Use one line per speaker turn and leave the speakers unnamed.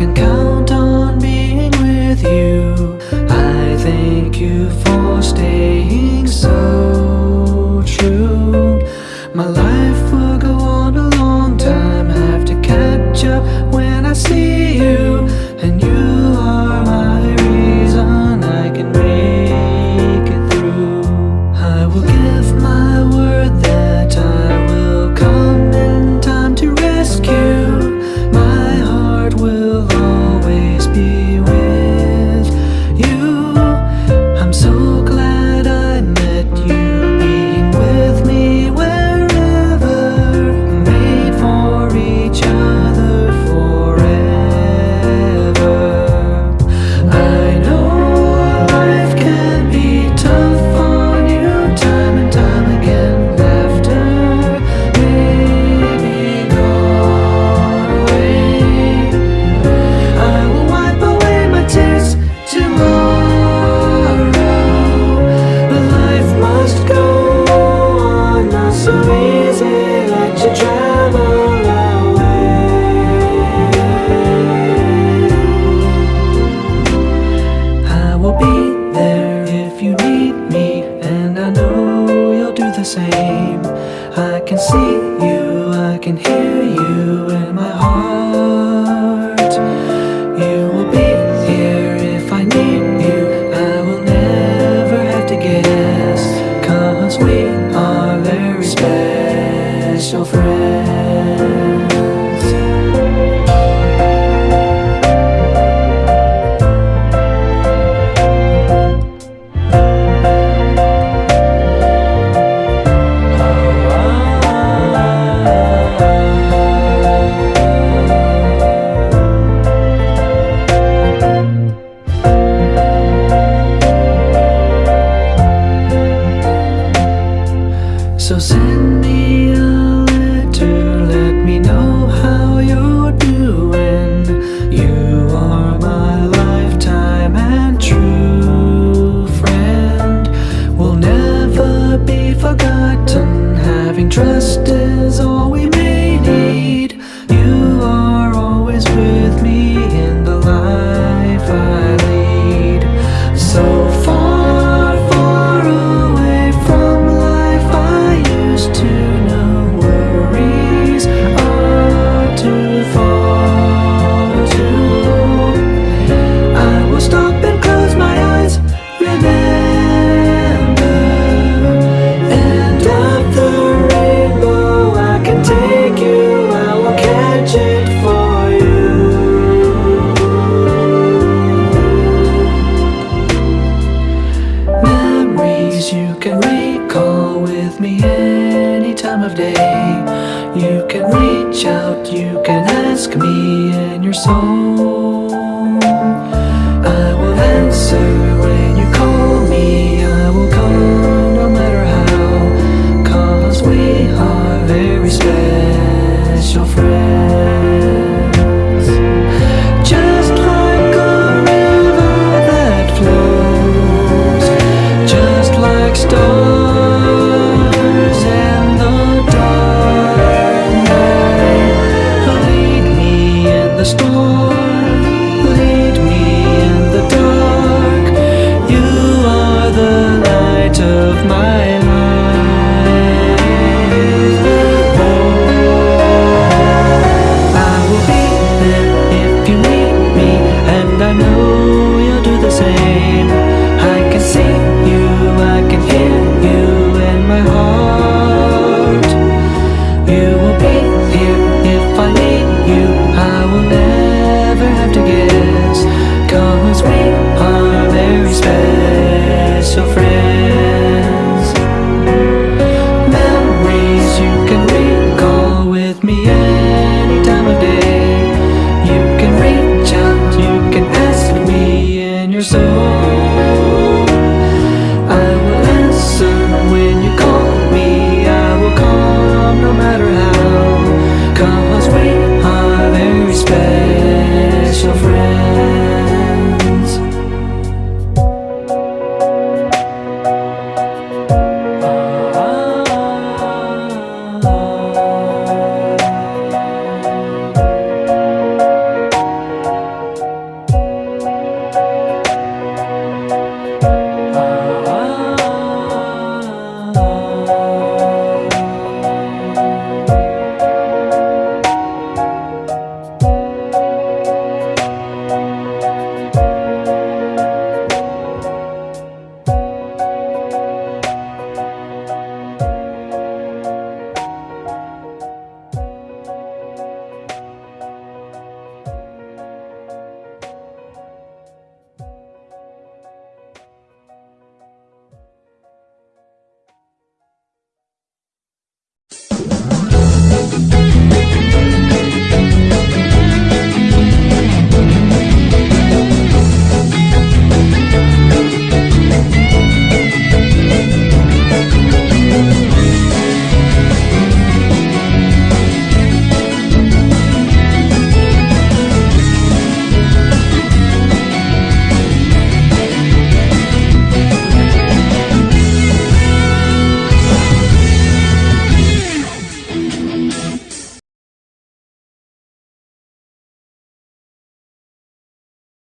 can come. with me. call with me any time of day. You can reach out, you can ask me in your soul I will answer of my life. Oh, I will be there if you need me And I know you'll do the same. I can see you, I can hear you in my heart. You will be here if I need you. I will never have to guess. Cause we are very special friends